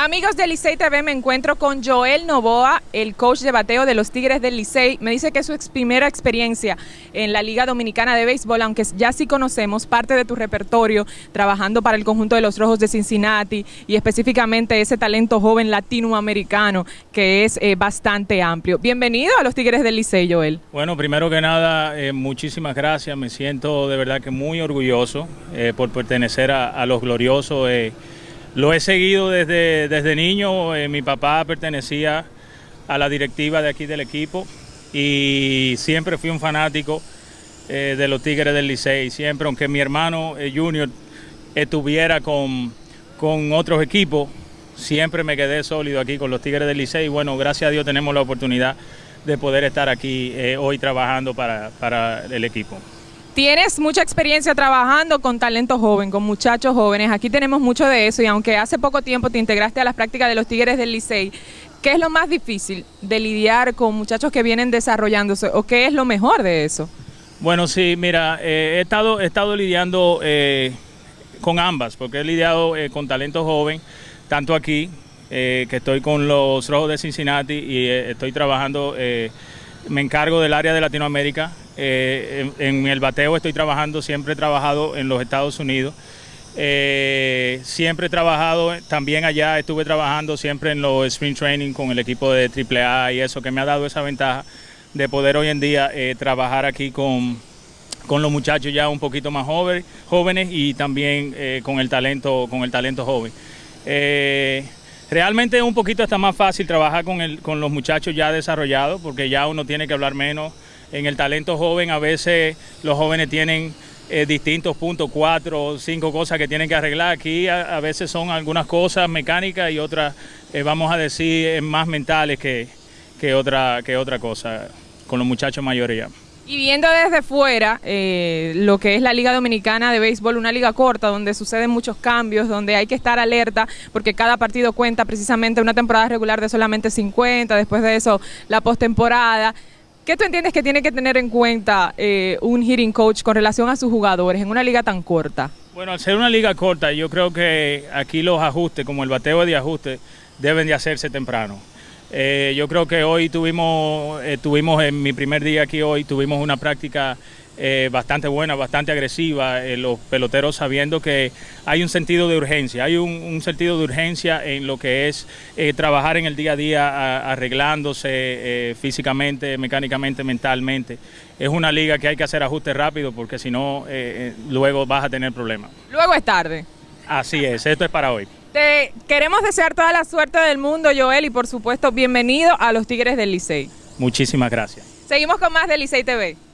Amigos de Licey TV, me encuentro con Joel Novoa, el coach de bateo de los Tigres del Licey. Me dice que es su primera experiencia en la Liga Dominicana de Béisbol, aunque ya sí conocemos parte de tu repertorio trabajando para el conjunto de los Rojos de Cincinnati y específicamente ese talento joven latinoamericano que es eh, bastante amplio. Bienvenido a los Tigres del Licey, Joel. Bueno, primero que nada, eh, muchísimas gracias. Me siento de verdad que muy orgulloso eh, por pertenecer a los gloriosos. Lo he seguido desde, desde niño, eh, mi papá pertenecía a la directiva de aquí del equipo y siempre fui un fanático eh, de los Tigres del Licey, siempre, aunque mi hermano eh, Junior estuviera con, con otros equipos, siempre me quedé sólido aquí con los Tigres del Licey y bueno, gracias a Dios tenemos la oportunidad de poder estar aquí hoy trabajando para, para el equipo. Tienes mucha experiencia trabajando con talento joven, con muchachos jóvenes. Aquí tenemos mucho de eso y aunque hace poco tiempo te integraste a las prácticas de los Tigres del Licey, ¿qué es lo más difícil de lidiar con muchachos que vienen desarrollándose o qué es lo mejor de eso? Bueno, sí, mira, eh, he, estado, he estado lidiando eh, con ambas, porque he lidiado eh, con talento joven, tanto aquí, que estoy con los Rojos de Cincinnati y estoy trabajando, me encargo del área de Latinoamérica eh, en, el bateo estoy trabajando, siempre he trabajado en los Estados Unidos. Eh, siempre he trabajado también allá, estuve trabajando siempre en los Spring Training con el equipo de AAA y eso que me ha dado esa ventaja de poder hoy en día eh, trabajar aquí con, con los muchachos ya un poquito más jóvenes, y también con el talento, con el talento joven. realmente es un poquito está más fácil trabajar con, el, con los muchachos ya desarrollados porque ya uno tiene que hablar menos en el talento joven a veces los jóvenes tienen eh, distintos puntos, cuatro o cinco cosas que tienen que arreglar. Aquí a, veces son algunas cosas mecánicas y otras, eh, vamos a decir, más mentales que, que, otra, que otra cosa con los muchachos mayoría. Y viendo desde fuera eh, lo que es la Liga Dominicana de Béisbol, una liga corta donde suceden muchos cambios, donde hay que estar alerta porque cada partido cuenta precisamente una temporada regular de solamente 50, después de eso la postemporada. ¿Qué tú entiendes que tiene que tener en cuenta eh, un hitting coach con relación a sus jugadores en una liga tan corta? Bueno, al ser una liga corta, yo creo que aquí los ajustes, como el bateo de ajuste, deben de hacerse temprano. Eh, yo creo que hoy tuvimos, eh, tuvimos en mi primer día aquí hoy, tuvimos una práctica eh, bastante buena, bastante agresiva, eh, los peloteros sabiendo que hay un sentido de urgencia, hay un, sentido de urgencia en lo que es eh, trabajar en el día a día arreglándose físicamente, mecánicamente, mentalmente. Es una liga que hay que hacer ajustes rápido porque si no, luego vas a tener problemas. Luego es tarde. Así es, esto es para hoy. Te queremos desear toda la suerte del mundo, Joel, y por supuesto, bienvenido a los Tigres del Licey. Muchísimas gracias. Seguimos con más de Licey TV.